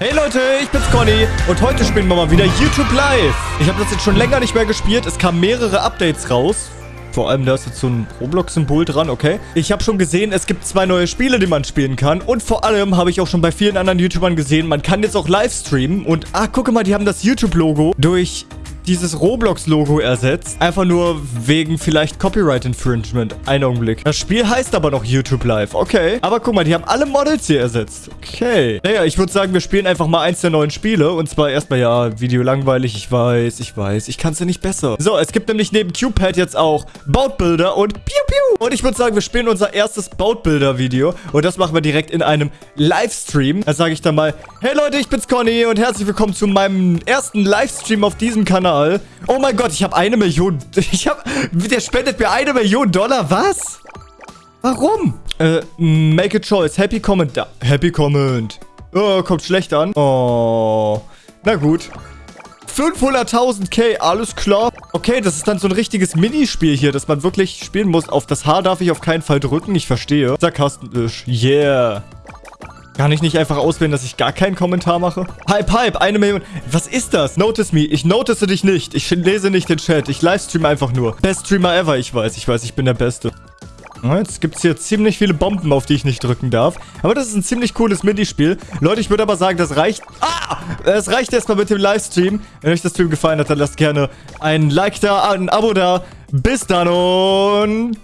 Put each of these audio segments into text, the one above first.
Hey Leute, ich bin's Conny und heute spielen wir mal wieder YouTube Live. Ich habe das jetzt schon länger nicht mehr gespielt. Es kamen mehrere Updates raus. Vor allem, da ist jetzt so ein Roblox-Symbol dran, okay. Ich habe schon gesehen, es gibt zwei neue Spiele, die man spielen kann. Und vor allem habe ich auch schon bei vielen anderen YouTubern gesehen, man kann jetzt auch live streamen. Und, ah, gucke mal, die haben das YouTube-Logo durch dieses Roblox-Logo ersetzt. Einfach nur wegen vielleicht Copyright-Infringement. Ein Augenblick. Das Spiel heißt aber noch YouTube Live. Okay. Aber guck mal, die haben alle Models hier ersetzt. Okay. Naja, ich würde sagen, wir spielen einfach mal eins der neuen Spiele. Und zwar erstmal, ja, Video langweilig. Ich weiß, ich weiß. Ich kann es ja nicht besser. So, es gibt nämlich neben Cupid jetzt auch Boatbuilder und Piu Piu. Und ich würde sagen, wir spielen unser erstes Boatbuilder-Video. Und das machen wir direkt in einem Livestream. Da sage ich dann mal, hey Leute, ich bin's Conny und herzlich willkommen zu meinem ersten Livestream auf diesem Kanal. Kanal. Oh mein Gott, ich habe eine Million. Ich habe... Der spendet mir eine Million Dollar. Was? Warum? Äh, make a choice. Happy comment. Da. Happy comment. Oh, kommt schlecht an. Oh. Na gut. 500.000 K, alles klar. Okay, das ist dann so ein richtiges Minispiel hier, das man wirklich spielen muss. Auf das H darf ich auf keinen Fall drücken, ich verstehe. Sarkastisch. Yeah. Kann ich nicht einfach auswählen, dass ich gar keinen Kommentar mache? Hype, Hype, eine Million. Was ist das? Notice me. Ich notice dich nicht. Ich lese nicht den Chat. Ich livestream einfach nur. Best Streamer ever. Ich weiß, ich weiß, ich bin der Beste. Jetzt gibt es hier ziemlich viele Bomben, auf die ich nicht drücken darf. Aber das ist ein ziemlich cooles Minispiel. Leute, ich würde aber sagen, das reicht... Ah! Es reicht erstmal mit dem Livestream. Wenn euch das Stream gefallen hat, dann lasst gerne ein Like da, ein Abo da. Bis dann und...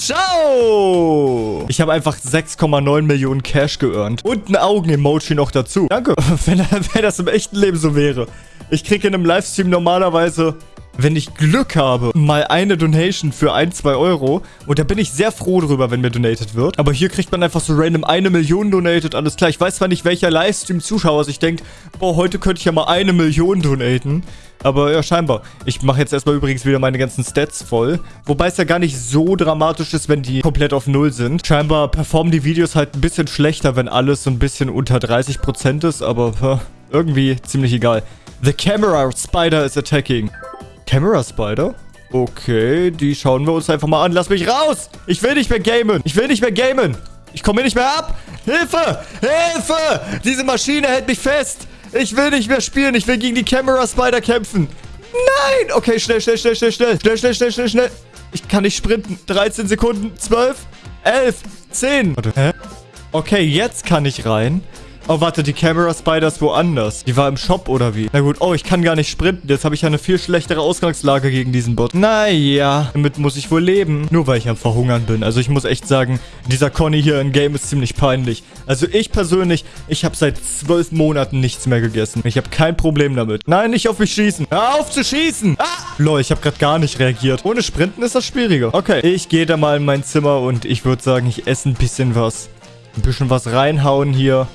Ciao! Ich habe einfach 6,9 Millionen Cash geearnt. Und ein Augen-Emoji noch dazu. Danke, wenn, wenn das im echten Leben so wäre. Ich kriege in einem Livestream normalerweise wenn ich Glück habe, mal eine Donation für 1, 2 Euro. Und da bin ich sehr froh drüber, wenn mir donated wird. Aber hier kriegt man einfach so random eine Million donated. Alles klar. Ich weiß zwar nicht, welcher Livestream-Zuschauer sich denkt, boah, heute könnte ich ja mal eine Million donaten. Aber ja, scheinbar. Ich mache jetzt erstmal übrigens wieder meine ganzen Stats voll. Wobei es ja gar nicht so dramatisch ist, wenn die komplett auf Null sind. Scheinbar performen die Videos halt ein bisschen schlechter, wenn alles so ein bisschen unter 30% ist. Aber irgendwie ziemlich egal. The camera spider is attacking. Camera Spider? Okay, die schauen wir uns einfach mal an. Lass mich raus! Ich will nicht mehr gamen. Ich will nicht mehr gamen. Ich komme hier nicht mehr ab. Hilfe! Hilfe! Diese Maschine hält mich fest. Ich will nicht mehr spielen. Ich will gegen die Camera Spider kämpfen. Nein! Okay, schnell, schnell, schnell, schnell, schnell. Schnell, schnell, schnell, schnell, schnell. Ich kann nicht sprinten. 13 Sekunden. 12. 11. 10. Warte, hä? Okay, jetzt kann ich rein. Oh, warte, die Camera Spider ist woanders. Die war im Shop oder wie? Na gut. Oh, ich kann gar nicht sprinten. Jetzt habe ich ja eine viel schlechtere Ausgangslage gegen diesen Bot. Naja, damit muss ich wohl leben. Nur weil ich am Verhungern bin. Also ich muss echt sagen, dieser Conny hier im Game ist ziemlich peinlich. Also ich persönlich, ich habe seit zwölf Monaten nichts mehr gegessen. Ich habe kein Problem damit. Nein, nicht auf mich schießen. Hör auf zu schießen. Ah! Lol, ich habe gerade gar nicht reagiert. Ohne Sprinten ist das schwieriger. Okay, ich gehe da mal in mein Zimmer und ich würde sagen, ich esse ein bisschen was. Ein bisschen was reinhauen hier.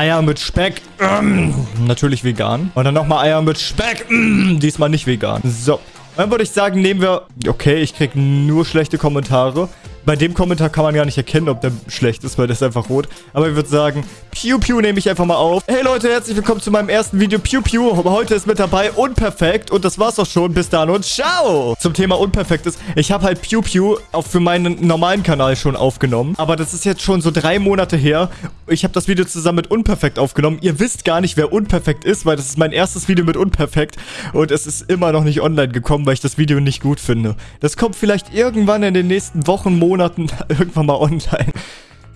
Eier mit Speck. Mm, natürlich vegan. Und dann nochmal Eier mit Speck. Mm, diesmal nicht vegan. So. Dann würde ich sagen, nehmen wir... Okay, ich kriege nur schlechte Kommentare. Bei dem Kommentar kann man gar nicht erkennen, ob der schlecht ist, weil der ist einfach rot. Aber ich würde sagen, Pew Pew nehme ich einfach mal auf. Hey Leute, herzlich willkommen zu meinem ersten Video Pew Pew. Heute ist mit dabei Unperfekt und das war's auch schon. Bis dann und ciao! Zum Thema Unperfekt ist, ich habe halt Pew Pew auch für meinen normalen Kanal schon aufgenommen. Aber das ist jetzt schon so drei Monate her. Ich habe das Video zusammen mit Unperfekt aufgenommen. Ihr wisst gar nicht, wer Unperfekt ist, weil das ist mein erstes Video mit Unperfekt. Und es ist immer noch nicht online gekommen, weil ich das Video nicht gut finde. Das kommt vielleicht irgendwann in den nächsten Wochen, Monaten Monaten irgendwann mal online.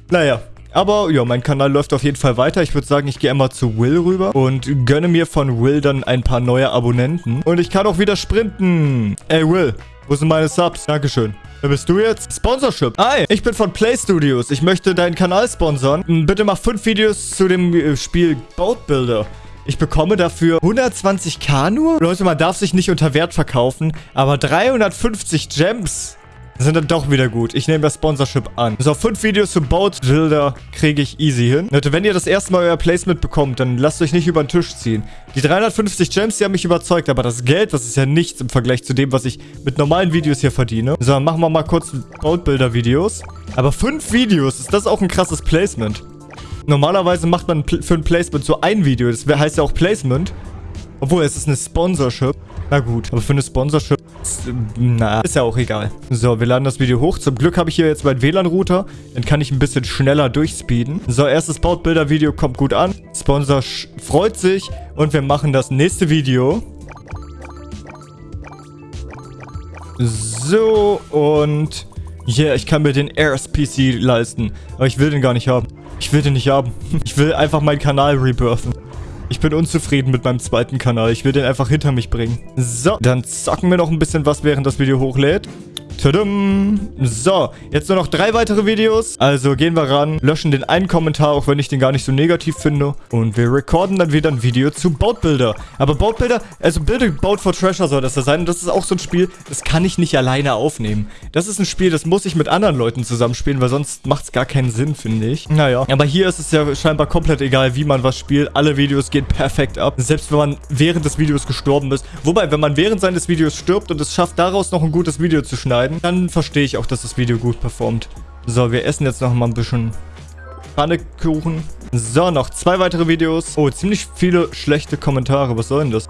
Naja, aber ja, mein Kanal läuft auf jeden Fall weiter. Ich würde sagen, ich gehe einmal zu Will rüber und gönne mir von Will dann ein paar neue Abonnenten. Und ich kann auch wieder sprinten. Ey, Will, wo sind meine Subs? Dankeschön. Wer bist du jetzt? Sponsorship. Hi, ich bin von Play Studios. Ich möchte deinen Kanal sponsern. Bitte mach fünf Videos zu dem äh, Spiel Boat Builder. Ich bekomme dafür 120k nur? Leute, man darf sich nicht unter Wert verkaufen, aber 350 Gems sind dann doch wieder gut. Ich nehme das Sponsorship an. So, fünf Videos zu Boat Builder kriege ich easy hin. Leute, wenn ihr das erste Mal euer Placement bekommt, dann lasst euch nicht über den Tisch ziehen. Die 350 Gems, die haben mich überzeugt, aber das Geld, das ist ja nichts im Vergleich zu dem, was ich mit normalen Videos hier verdiene. So, dann machen wir mal kurz Boat Builder Videos. Aber fünf Videos, ist das auch ein krasses Placement? Normalerweise macht man für ein Placement so ein Video. Das heißt ja auch Placement. Obwohl, es ist eine Sponsorship. Na gut, aber für eine Sponsorship Na, ist ja auch egal. So, wir laden das Video hoch. Zum Glück habe ich hier jetzt meinen WLAN-Router. Dann kann ich ein bisschen schneller durchspeeden. So, erstes Bautbilder-Video kommt gut an. Sponsor freut sich. Und wir machen das nächste Video. So, und... Yeah, ich kann mir den Airs PC leisten. Aber ich will den gar nicht haben. Ich will den nicht haben. Ich will einfach meinen Kanal rebirthen. Ich bin unzufrieden mit meinem zweiten Kanal. Ich will den einfach hinter mich bringen. So, dann zocken wir noch ein bisschen was, während das Video hochlädt. Tudum. So, jetzt nur noch drei weitere Videos. Also gehen wir ran, löschen den einen Kommentar, auch wenn ich den gar nicht so negativ finde. Und wir recorden dann wieder ein Video zu Boatbuilder. Aber Boatbuilder, also Build Boat for Treasure soll das da sein. Und das ist auch so ein Spiel, das kann ich nicht alleine aufnehmen. Das ist ein Spiel, das muss ich mit anderen Leuten zusammenspielen, weil sonst macht es gar keinen Sinn, finde ich. Naja, aber hier ist es ja scheinbar komplett egal, wie man was spielt. Alle Videos gehen perfekt ab. Selbst wenn man während des Videos gestorben ist. Wobei, wenn man während seines Videos stirbt und es schafft, daraus noch ein gutes Video zu schneiden, schneiden, dann verstehe ich auch, dass das Video gut performt. So, wir essen jetzt noch mal ein bisschen Pfannekuchen. So, noch zwei weitere Videos. Oh, ziemlich viele schlechte Kommentare. Was soll denn das?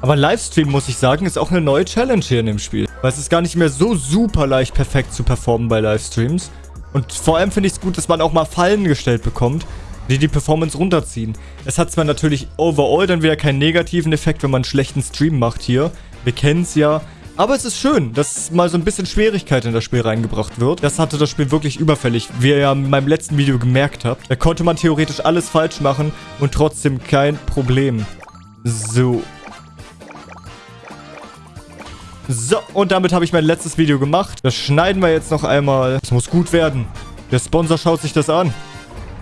Aber Livestream, muss ich sagen, ist auch eine neue Challenge hier in dem Spiel. Weil es ist gar nicht mehr so super leicht perfekt zu performen bei Livestreams. Und vor allem finde ich es gut, dass man auch mal Fallen gestellt bekommt, die die Performance runterziehen. Es hat zwar natürlich overall dann wieder keinen negativen Effekt, wenn man einen schlechten Stream macht hier. Wir kennen es ja. Aber es ist schön, dass mal so ein bisschen Schwierigkeit in das Spiel reingebracht wird. Das hatte das Spiel wirklich überfällig, wie ihr ja in meinem letzten Video gemerkt habt. Da konnte man theoretisch alles falsch machen und trotzdem kein Problem. So. So, und damit habe ich mein letztes Video gemacht. Das schneiden wir jetzt noch einmal. Es muss gut werden. Der Sponsor schaut sich das an.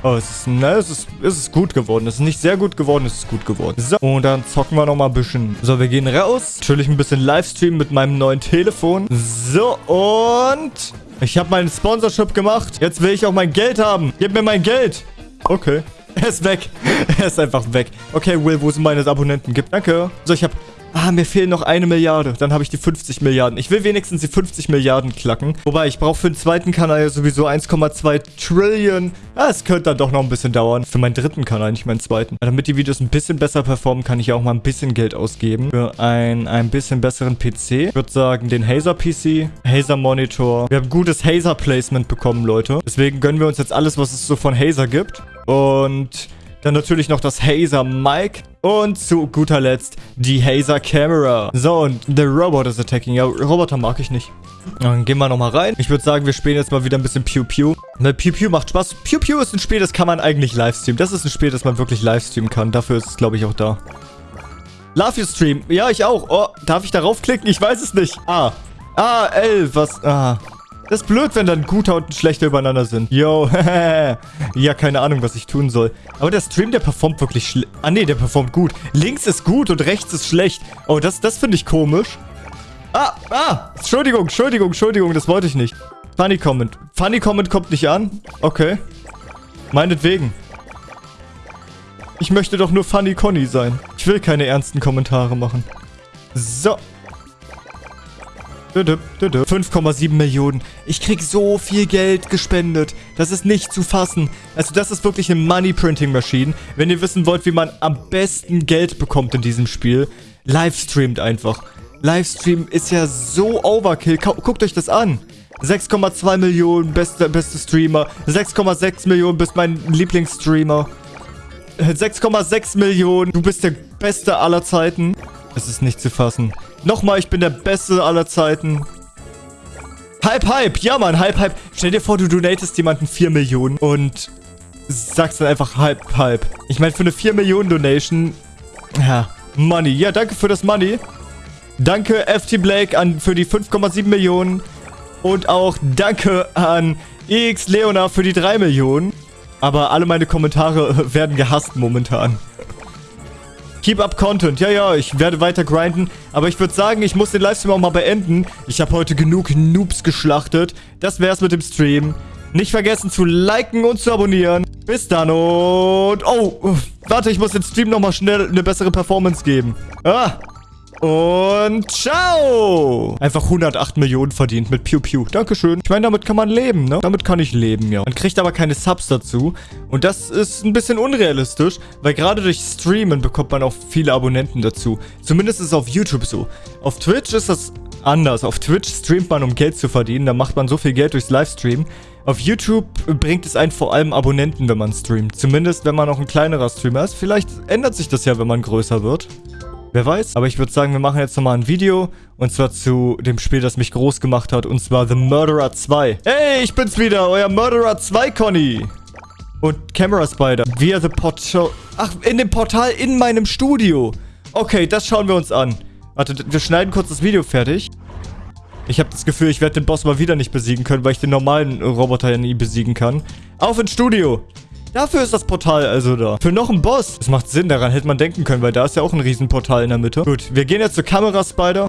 Oh, es ist, ne, es ist, es ist gut geworden. Es ist nicht sehr gut geworden, es ist gut geworden. So, und dann zocken wir noch mal ein bisschen. So, wir gehen raus. Natürlich ein bisschen Livestream mit meinem neuen Telefon. So, und... Ich habe meinen Sponsorship gemacht. Jetzt will ich auch mein Geld haben. Gib mir mein Geld. Okay. Er ist weg. Er ist einfach weg. Okay, Will, wo sind meine Abonnenten? Gib, danke. So, ich habe Ah, mir fehlen noch eine Milliarde. Dann habe ich die 50 Milliarden. Ich will wenigstens die 50 Milliarden klacken. Wobei, ich brauche für den zweiten Kanal ja sowieso 1,2 Trillion. Ah, es könnte dann doch noch ein bisschen dauern. Für meinen dritten Kanal, nicht meinen zweiten. Damit die Videos ein bisschen besser performen, kann ich ja auch mal ein bisschen Geld ausgeben. Für ein, ein bisschen besseren PC. Ich würde sagen, den Hazer PC, Hazer Monitor. Wir haben gutes Hazer Placement bekommen, Leute. Deswegen gönnen wir uns jetzt alles, was es so von Hazer gibt. Und dann natürlich noch das Hazer Mic. Und zu guter Letzt die Hazer Camera. So, und The Robot is attacking. Ja, Roboter mag ich nicht. Dann gehen wir nochmal rein. Ich würde sagen, wir spielen jetzt mal wieder ein bisschen Pew Pew. Ne, Pew Pew macht Spaß. Pew Pew ist ein Spiel, das kann man eigentlich livestreamen. Das ist ein Spiel, das man wirklich livestreamen kann. Dafür ist es, glaube ich, auch da. Love you Stream. Ja, ich auch. Oh, darf ich darauf klicken? Ich weiß es nicht. Ah. Ah, L. Was? Ah. Das ist blöd, wenn dann ein guter und ein schlechter übereinander sind. Yo, ja, keine Ahnung, was ich tun soll. Aber der Stream, der performt wirklich schlecht. Ah, nee, der performt gut. Links ist gut und rechts ist schlecht. Oh, das, das finde ich komisch. Ah, ah, Entschuldigung, Entschuldigung, Entschuldigung, das wollte ich nicht. Funny Comment. Funny Comment kommt nicht an? Okay. Meinetwegen. Ich möchte doch nur Funny Conny sein. Ich will keine ernsten Kommentare machen. So, 5,7 Millionen. Ich krieg so viel Geld gespendet. Das ist nicht zu fassen. Also das ist wirklich eine Money Printing Machine. Wenn ihr wissen wollt, wie man am besten Geld bekommt in diesem Spiel, livestreamt einfach. Livestream ist ja so Overkill. Guckt euch das an. 6,2 Millionen, beste, beste Streamer. 6,6 Millionen, bist mein Lieblingsstreamer. 6,6 Millionen, du bist der Beste aller Zeiten. Es ist nicht zu fassen. Nochmal, ich bin der Beste aller Zeiten. Hype, Hype. Ja, Mann, Hype, Hype. Stell dir vor, du donatest jemanden 4 Millionen und sagst dann einfach Hype, Hype. Ich meine, für eine 4 Millionen Donation, ja, Money. Ja, danke für das Money. Danke, FT Blake, an, für die 5,7 Millionen. Und auch danke an EX Leona für die 3 Millionen. Aber alle meine Kommentare werden gehasst momentan. Keep up Content. Ja, ja, ich werde weiter grinden. Aber ich würde sagen, ich muss den Livestream auch mal beenden. Ich habe heute genug Noobs geschlachtet. Das wär's mit dem Stream. Nicht vergessen zu liken und zu abonnieren. Bis dann und... Oh, warte, ich muss den Stream nochmal schnell eine bessere Performance geben. Ah, Und ciao. Einfach 108 Millionen verdient mit Pew Pew. Dankeschön. Ich meine, damit kann man leben, ne? Damit kann ich leben, ja. Man kriegt aber keine Subs dazu. Und das ist ein bisschen unrealistisch, weil gerade durch Streamen bekommt man auch viele Abonnenten dazu. Zumindest ist es auf YouTube so. Auf Twitch ist das anders. Auf Twitch streamt man, um Geld zu verdienen. Da macht man so viel Geld durchs Livestream. Auf YouTube bringt es einen vor allem Abonnenten, wenn man streamt. Zumindest, wenn man noch ein kleinerer Streamer ist. Vielleicht ändert sich das ja, wenn man größer wird. Wer weiß. Aber ich würde sagen, wir machen jetzt nochmal ein Video. Und zwar zu dem Spiel, das mich groß gemacht hat. Und zwar The Murderer 2. Hey, ich bin's wieder. Euer Murderer 2, Conny. Und Camera Spider. Via the Portal. Ach, in dem Portal in meinem Studio. Okay, das schauen wir uns an. Warte, wir schneiden kurz das Video fertig. Ich habe das Gefühl, ich werde den Boss mal wieder nicht besiegen können, weil ich den normalen Roboter ja nie besiegen kann. Auf ins Studio! Dafür ist das Portal also da. Für noch einen Boss. Das macht Sinn, daran hätte man denken können, weil da ist ja auch ein Riesenportal in der Mitte. Gut, wir gehen jetzt zur Kamera, Spider.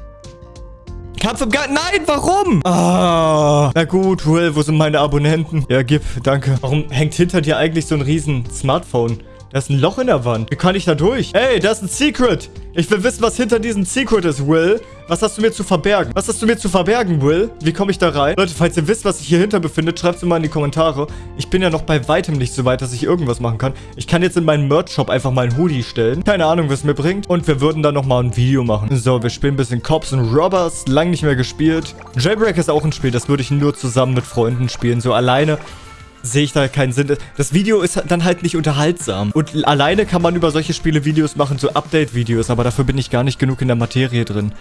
Kampf im Garten. Nein, warum? Ah. Na gut, Will, wo sind meine Abonnenten? Ja, gib, danke. Warum hängt hinter dir eigentlich so ein riesen Smartphone? Da ist ein Loch in der Wand. Wie kann ich da durch? Hey, da ist ein Secret. Ich will wissen, was hinter diesem Secret ist, Will. Was hast du mir zu verbergen? Was hast du mir zu verbergen, Will? Wie komme ich da rein? Leute, falls ihr wisst, was sich hier hinter befindet, schreibt es mal in die Kommentare. Ich bin ja noch bei weitem nicht so weit, dass ich irgendwas machen kann. Ich kann jetzt in meinen Merch-Shop einfach mal ein Hoodie stellen. Keine Ahnung, was es mir bringt. Und wir würden dann nochmal ein Video machen. So, wir spielen ein bisschen Cops und Robbers. Lang nicht mehr gespielt. Jailbreak ist auch ein Spiel, das würde ich nur zusammen mit Freunden spielen. So alleine sehe ich da keinen Sinn. Das Video ist dann halt nicht unterhaltsam. Und alleine kann man über solche Spiele Videos machen, so Update-Videos, aber dafür bin ich gar nicht genug in der Materie drin.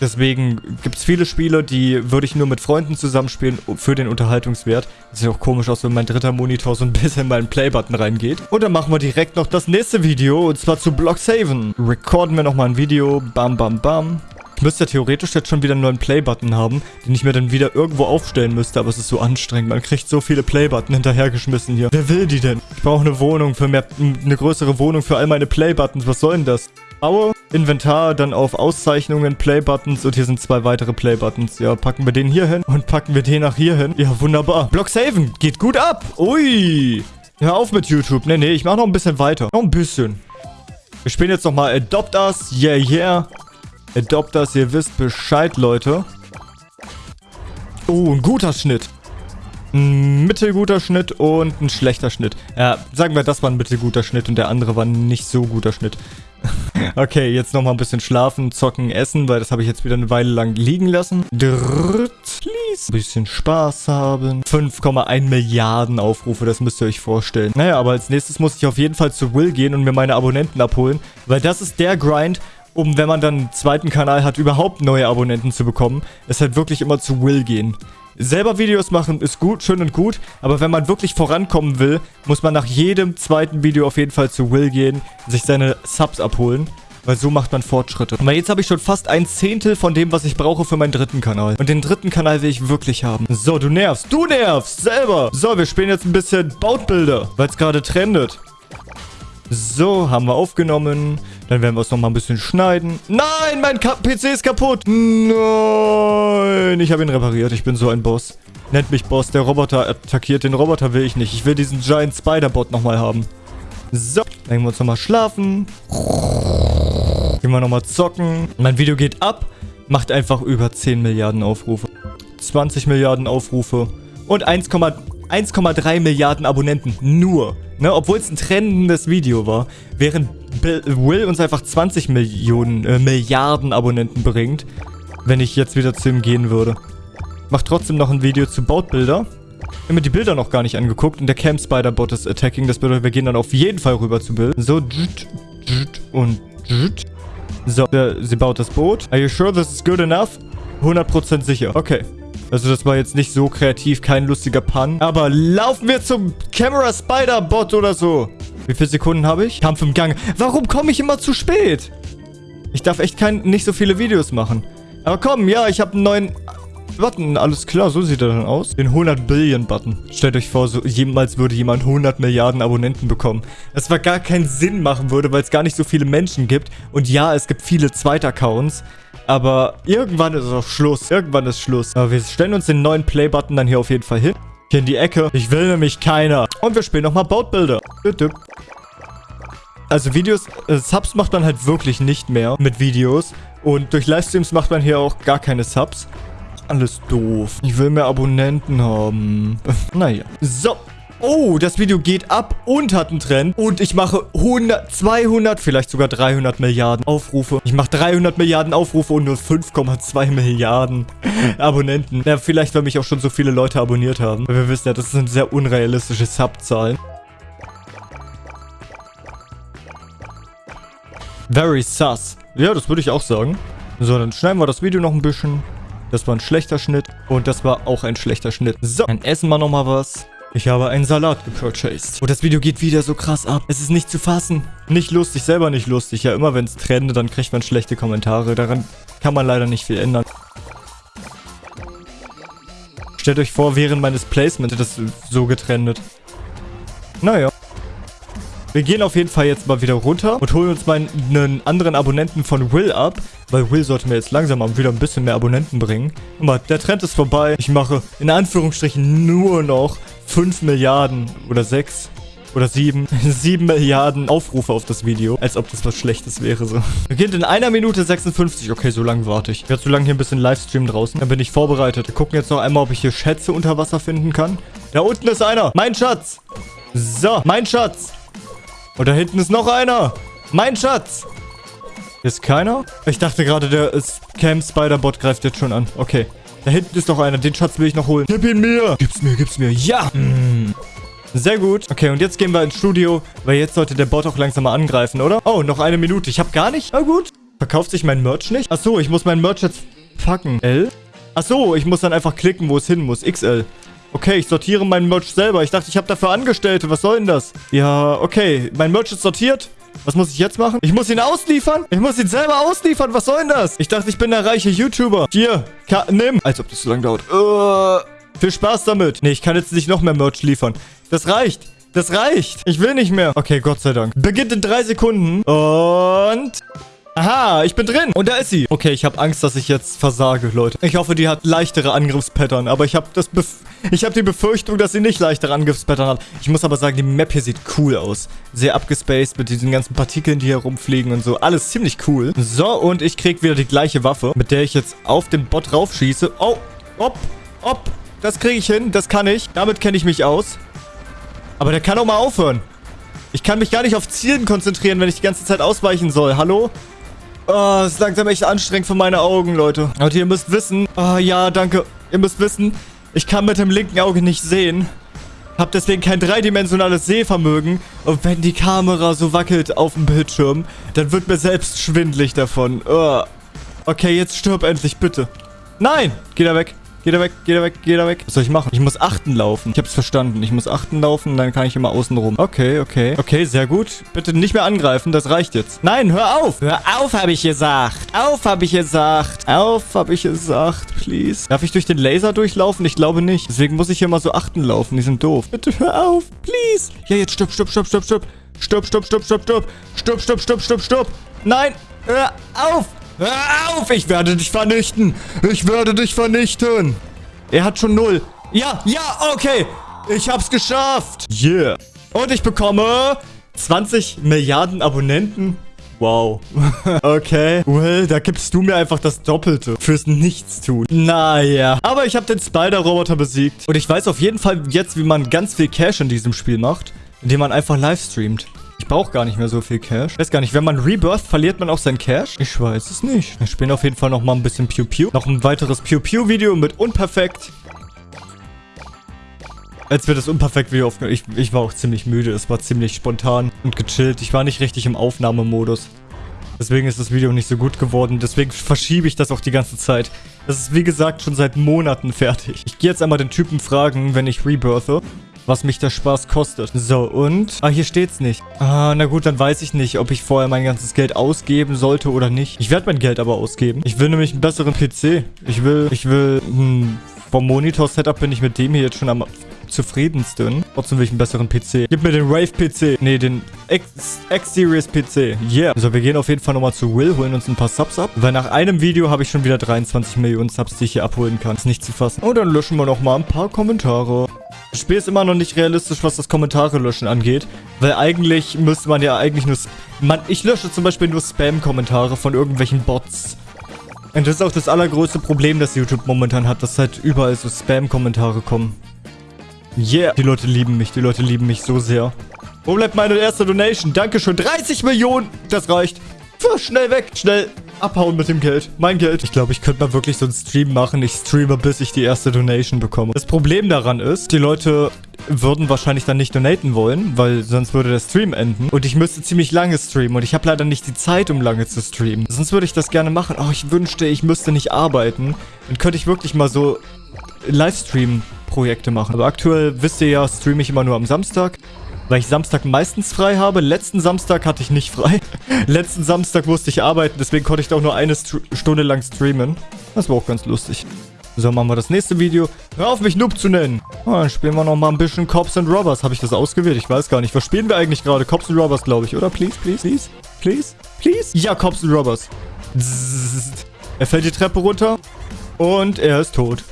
Deswegen gibt es viele Spiele, die würde ich nur mit Freunden zusammenspielen für den Unterhaltungswert. Sieht auch komisch aus, wenn mein dritter Monitor so ein bisschen in meinen Play-Button reingeht. Und dann machen wir direkt noch das nächste Video, und zwar zu Blocksaven. Recorden wir nochmal ein Video. Bam, bam, bam. Ich müsste theoretisch jetzt schon wieder einen neuen Play-Button haben, den ich mir dann wieder irgendwo aufstellen müsste, aber es ist so anstrengend. Man kriegt so viele Play-Button hinterhergeschmissen hier. Wer will die denn? Ich brauche eine Wohnung für mehr, eine größere Wohnung für all meine Play-Buttons. Was soll denn das? Baue, Inventar, dann auf Auszeichnungen, Play-Buttons und hier sind zwei weitere Play-Buttons. Ja, packen wir den hier hin und packen wir den nach hier hin. Ja, wunderbar. Block Saven geht gut ab. Ui. Hör auf mit YouTube. Nee, nee, ich mach noch ein bisschen weiter. Noch ein bisschen. Wir spielen jetzt nochmal Adopt Us. Yeah, yeah. Adopters, ihr wisst Bescheid, Leute. Oh, ein guter Schnitt. Ein mittelguter Schnitt und ein schlechter Schnitt. Ja, sagen wir, das war ein mittelguter Schnitt und der andere war ein nicht so guter Schnitt. okay, jetzt nochmal ein bisschen schlafen, zocken, essen, weil das habe ich jetzt wieder eine Weile lang liegen lassen. Drrrt, please. Ein bisschen Spaß haben. 5,1 Milliarden Aufrufe, das müsst ihr euch vorstellen. Naja, aber als nächstes muss ich auf jeden Fall zu Will gehen und mir meine Abonnenten abholen, weil das ist der Grind, um, wenn man dann einen zweiten Kanal hat, überhaupt neue Abonnenten zu bekommen, ist halt wirklich immer zu Will gehen. Selber Videos machen ist gut, schön und gut, aber wenn man wirklich vorankommen will, muss man nach jedem zweiten Video auf jeden Fall zu Will gehen, sich seine Subs abholen. Weil so macht man Fortschritte. Aber jetzt habe ich schon fast ein Zehntel von dem, was ich brauche für meinen dritten Kanal. Und den dritten Kanal will ich wirklich haben. So, du nervst. Du nervst. Selber. So, wir spielen jetzt ein bisschen Bautbilder, weil es gerade trendet. So, haben wir aufgenommen. Dann werden wir es nochmal ein bisschen schneiden. Nein, mein Ka PC ist kaputt. Nein, ich habe ihn repariert. Ich bin so ein Boss. Nennt mich Boss. Der Roboter attackiert. Den Roboter will ich nicht. Ich will diesen Giant Spider-Bot nochmal haben. So, dann gehen wir uns nochmal schlafen. Gehen wir nochmal zocken. Mein Video geht ab. Macht einfach über 10 Milliarden Aufrufe. 20 Milliarden Aufrufe. Und 1,3 Milliarden Abonnenten. Nur. Ne, obwohl es ein trendendes Video war. Während Will uns einfach 20 Millionen, äh, Milliarden Abonnenten bringt, wenn ich jetzt wieder zu ihm gehen würde. Mach trotzdem noch ein Video zu Bautbilder. Ich habe mir die Bilder noch gar nicht angeguckt und der Camp Spider Bot ist attacking. Das bedeutet, wir gehen dann auf jeden Fall rüber zu Bill. So, und so, sie baut das Boot. Are you sure this is good enough? 100% sicher. Okay. Also das war jetzt nicht so kreativ, kein lustiger Pun. Aber laufen wir zum Camera Spider Bot oder so. Wie viele Sekunden habe ich? Kampf im Gang. Warum komme ich immer zu spät? Ich darf echt kein, nicht so viele Videos machen. Aber komm, ja, ich habe einen neuen Button. Alles klar, so sieht er dann aus. Den 100 Billion Button. Stellt euch vor, so jemals würde jemand 100 Milliarden Abonnenten bekommen. Das zwar gar keinen Sinn machen würde, weil es gar nicht so viele Menschen gibt. Und ja, es gibt viele Zweitaccounts. Aber irgendwann ist auch Schluss. Irgendwann ist Schluss. Aber wir stellen uns den neuen Play-Button dann hier auf jeden Fall hin. Hier in die Ecke. Ich will nämlich keiner. Und wir spielen nochmal Bautbilder. Also Videos, äh, Subs macht man halt wirklich nicht mehr mit Videos, Und durch Livestreams macht man hier auch gar keine Subs. Alles doof. Ich will mehr Abonnenten haben. naja. So. Oh, das Video geht ab und hat einen Trend. Und ich mache 100, 200, vielleicht sogar 300 Milliarden Aufrufe. Ich mache 300 Milliarden Aufrufe und nur 5,2 Milliarden Abonnenten. Ja, vielleicht, weil mich auch schon so viele Leute abonniert haben. Weil wir wissen ja, das sind sehr unrealistische Subzahlen. Very sus. Ja, das würde ich auch sagen. So, dann schneiden wir das Video noch ein bisschen. Das war ein schlechter Schnitt. Und das war auch ein schlechter Schnitt. So, dann essen wir nochmal was. Ich habe einen Salat gepurchased. Und das Video geht wieder so krass ab. Es ist nicht zu fassen. Nicht lustig, selber nicht lustig. Ja, immer wenn es trendet, dann kriegt man schlechte Kommentare. Daran kann man leider nicht viel ändern. Stellt euch vor, während meines Placements das so getrendet. Naja. Wir gehen auf jeden Fall jetzt mal wieder runter und holen uns mal einen anderen Abonnenten von Will ab. Weil Will sollte mir jetzt langsam mal wieder ein bisschen mehr Abonnenten bringen. Guck mal, der Trend ist vorbei. Ich mache in Anführungsstrichen nur noch 5 Milliarden oder 6 oder 7, 7 Milliarden Aufrufe auf das Video. Als ob das was Schlechtes wäre so. Beginnt in einer Minute 56. Okay, so lange warte ich. Ich werde so lange hier ein bisschen Livestream draußen. Dann bin ich vorbereitet. Wir gucken jetzt noch einmal, ob ich hier Schätze unter Wasser finden kann. Da unten ist einer. Mein Schatz. So, mein Schatz. Und da hinten ist noch einer. Mein Schatz. Hier ist keiner? Ich dachte gerade, der Cam Spider-Bot greift jetzt schon an. Okay. Da hinten ist noch einer. Den Schatz will ich noch holen. Gib ihn mir. Gib's mir, gib's mir. Ja. Mm. Sehr gut. Okay, und jetzt gehen wir ins Studio, weil jetzt sollte der Bot auch langsam mal angreifen, oder? Oh, noch eine Minute. Ich habe gar nicht. Na gut. Verkauft sich mein Merch nicht? Achso, ich muss mein Merch jetzt packen. L? Achso, ich muss dann einfach klicken, wo es hin muss. XL. Okay, ich sortiere mein Merch selber. Ich dachte, ich habe dafür Angestellte. Was soll denn das? Ja, okay. Mein Merch ist sortiert. Was muss ich jetzt machen? Ich muss ihn ausliefern? Ich muss ihn selber ausliefern. Was soll denn das? Ich dachte, ich bin der reiche YouTuber. Hier, nimm. Als ob das so lange dauert. Uh, viel Spaß damit. Nee, ich kann jetzt nicht noch mehr Merch liefern. Das reicht. Das reicht. Ich will nicht mehr. Okay, Gott sei Dank. Beginnt in drei Sekunden. Und... Aha, ich bin drin. Und da ist sie. Okay, ich habe Angst, dass ich jetzt versage, Leute. Ich hoffe, die hat leichtere Angriffspattern. Aber ich habe das Bef ich habe die Befürchtung, dass sie nicht leichtere Angriffspattern hat. Ich muss aber sagen, die Map hier sieht cool aus. Sehr abgespaced mit diesen ganzen Partikeln, die hier rumfliegen und so. Alles ziemlich cool. So, und ich krieg wieder die gleiche Waffe, mit der ich jetzt auf den Bot raufschieße. Oh, ob, ob. Das kriege ich hin. Das kann ich. Damit kenne ich mich aus. Aber der kann auch mal aufhören. Ich kann mich gar nicht auf Zielen konzentrieren, wenn ich die ganze Zeit ausweichen soll. Hallo? Oh, ist langsam echt anstrengend für meine Augen, Leute. Und ihr müsst wissen... Oh, ja, danke. Ihr müsst wissen, ich kann mit dem linken Auge nicht sehen. Hab deswegen kein dreidimensionales Sehvermögen. Und wenn die Kamera so wackelt auf dem Bildschirm, dann wird mir selbst schwindlig davon. Oh. Okay, jetzt stirb endlich, bitte. Nein! Geh da weg. Geh da weg, geh da weg, geh da weg. Was soll ich machen? Ich muss achten laufen. Ich hab's verstanden. Ich muss achten laufen, dann kann ich immer außen rum. Okay, okay. Okay, sehr gut. Bitte nicht mehr angreifen, das reicht jetzt. Nein, hör auf! Hör auf, habe ich gesagt. Auf, habe ich gesagt. Auf, habe ich gesagt, please. Darf ich durch den Laser durchlaufen? Ich glaube nicht. Deswegen muss ich hier mal so achten laufen. Die sind doof. Bitte hör auf, please. Ja, jetzt stopp, stopp, stopp, stopp, stopp. Stopp, stopp, stopp, stopp, stopp. Stopp, stopp, stopp, stopp, stopp. Nein, hör auf. Hör auf! Ich werde dich vernichten! Ich werde dich vernichten! Er hat schon null. Ja, ja, okay. Ich hab's geschafft. Yeah. Und ich bekomme 20 Milliarden Abonnenten. Wow. okay. Well, da gibst du mir einfach das Doppelte fürs Nichtstun. Naja. Aber ich habe den Spider-Roboter besiegt. Und ich weiß auf jeden Fall jetzt, wie man ganz viel Cash in diesem Spiel macht. Indem man einfach live streamt. Ich brauche gar nicht mehr so viel Cash. Weiß gar nicht, wenn man Rebirth, verliert man auch sein Cash? Ich weiß es nicht. Wir spielen auf jeden Fall noch mal ein bisschen Pew Pew. Noch ein weiteres Pew Pew Video mit Unperfekt. Als wir das Unperfekt-Video aufgenommen ich, ich war auch ziemlich müde. Es war ziemlich spontan und gechillt. Ich war nicht richtig im Aufnahmemodus. Deswegen ist das Video nicht so gut geworden. Deswegen verschiebe ich das auch die ganze Zeit. Das ist wie gesagt schon seit Monaten fertig. Ich gehe jetzt einmal den Typen fragen, wenn ich rebirthe was mich der Spaß kostet. So, und? Ah, hier steht's nicht. Ah, na gut, dann weiß ich nicht, ob ich vorher mein ganzes Geld ausgeben sollte oder nicht. Ich werde mein Geld aber ausgeben. Ich will nämlich einen besseren PC. Ich will, ich will, hm, vom Monitor-Setup bin ich mit dem hier jetzt schon am zufriedensten. Trotzdem will ich einen besseren PC. Gib mir den Rave-PC. Nee, den X-Series-PC. Yeah. So, wir gehen auf jeden Fall nochmal zu Will, holen uns ein paar Subs ab. Weil nach einem Video habe ich schon wieder 23 Millionen Subs, die ich hier abholen kann. Ist nicht zu fassen. Und dann löschen wir nochmal ein paar Kommentare. Das Spiel ist immer noch nicht realistisch, was das Kommentare löschen angeht. Weil eigentlich müsste man ja eigentlich nur... Man, ich lösche zum Beispiel nur Spam-Kommentare von irgendwelchen Bots Und das ist auch das allergrößte Problem, das YouTube momentan hat, dass halt überall so Spam-Kommentare kommen. Yeah. Die Leute lieben mich. Die Leute lieben mich so sehr. Wo bleibt meine erste Donation? Dankeschön. 30 Millionen. Das reicht. Pff, schnell weg. Schnell abhauen mit dem Geld. Mein Geld. Ich glaube, ich könnte mal wirklich so einen Stream machen. Ich streame, bis ich die erste Donation bekomme. Das Problem daran ist, die Leute würden wahrscheinlich dann nicht donaten wollen, weil sonst würde der Stream enden. Und ich müsste ziemlich lange streamen und ich habe leider nicht die Zeit, um lange zu streamen. Sonst würde ich das gerne machen. Oh, ich wünschte, ich müsste nicht arbeiten. Dann könnte ich wirklich mal so Livestream-Projekte machen. Aber aktuell, wisst ihr ja, streame ich immer nur am Samstag weil ich Samstag meistens frei habe. Letzten Samstag hatte ich nicht frei. Letzten Samstag musste ich arbeiten, deswegen konnte ich da auch nur eine St Stunde lang streamen. Das war auch ganz lustig. So, machen wir das nächste Video. Hör auf, mich Noob zu nennen. Oh, dann spielen wir noch mal ein bisschen Cops and Robbers. Habe ich das ausgewählt? Ich weiß gar nicht. Was spielen wir eigentlich gerade? Cops and Robbers, glaube ich, oder? Please, please, please, please, please. Ja, Cops and Robbers. Zzzt. Er fällt die Treppe runter und er ist tot.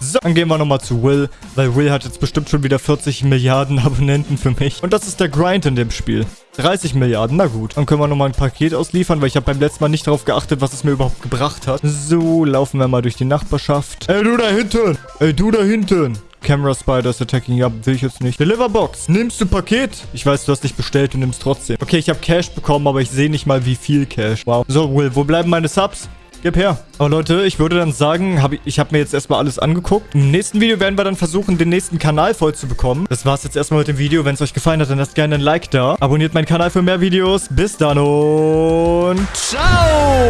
So, dann gehen wir nochmal zu Will, weil Will hat jetzt bestimmt schon wieder 40 Milliarden Abonnenten für mich. Und das ist der Grind in dem Spiel. 30 Milliarden, na gut. Dann können wir nochmal ein Paket ausliefern, weil ich habe beim letzten Mal nicht darauf geachtet, was es mir überhaupt gebracht hat. So, laufen wir mal durch die Nachbarschaft. Ey, du da hinten! Ey, du da hinten! Camera Spiders attacking. Ja, will ich jetzt nicht. Deliver Box. Nimmst du Paket? Ich weiß, du hast dich bestellt, du nimmst trotzdem. Okay, ich habe Cash bekommen, aber ich sehe nicht mal, wie viel Cash. Wow. So, Will, wo bleiben meine Subs? Gib her. Aber Leute, ich würde dann sagen, hab ich, ich habe mir jetzt erstmal alles angeguckt. Im nächsten Video werden wir dann versuchen, den nächsten Kanal voll zu bekommen. Das war's jetzt erstmal mit dem Video. Wenn es euch gefallen hat, dann lasst gerne ein Like da. Abonniert meinen Kanal für mehr Videos. Bis dann und ciao!